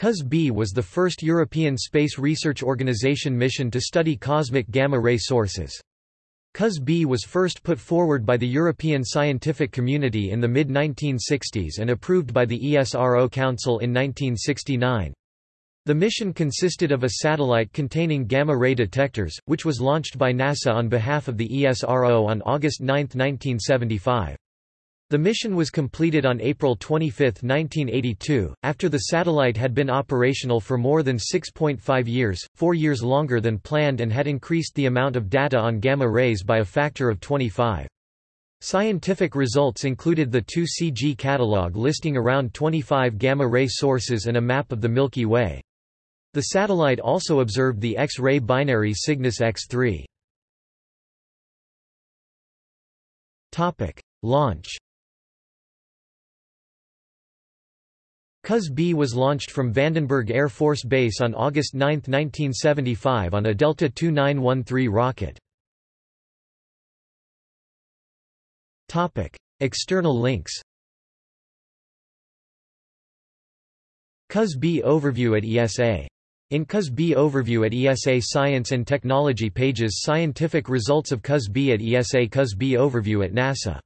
COS-B was the first European Space Research Organization mission to study cosmic gamma-ray sources. COS-B was first put forward by the European scientific community in the mid-1960s and approved by the ESRO Council in 1969. The mission consisted of a satellite containing gamma-ray detectors, which was launched by NASA on behalf of the ESRO on August 9, 1975. The mission was completed on April 25, 1982, after the satellite had been operational for more than 6.5 years, four years longer than planned and had increased the amount of data on gamma rays by a factor of 25. Scientific results included the 2CG catalog listing around 25 gamma-ray sources and a map of the Milky Way. The satellite also observed the X-ray binary Cygnus X3. Launch COS-B was launched from Vandenberg Air Force Base on August 9, 1975 on a Delta II 913 rocket. External links COS-B overview at ESA. In COS-B overview at ESA Science and Technology pages Scientific results of COS-B at ESA COS-B overview at NASA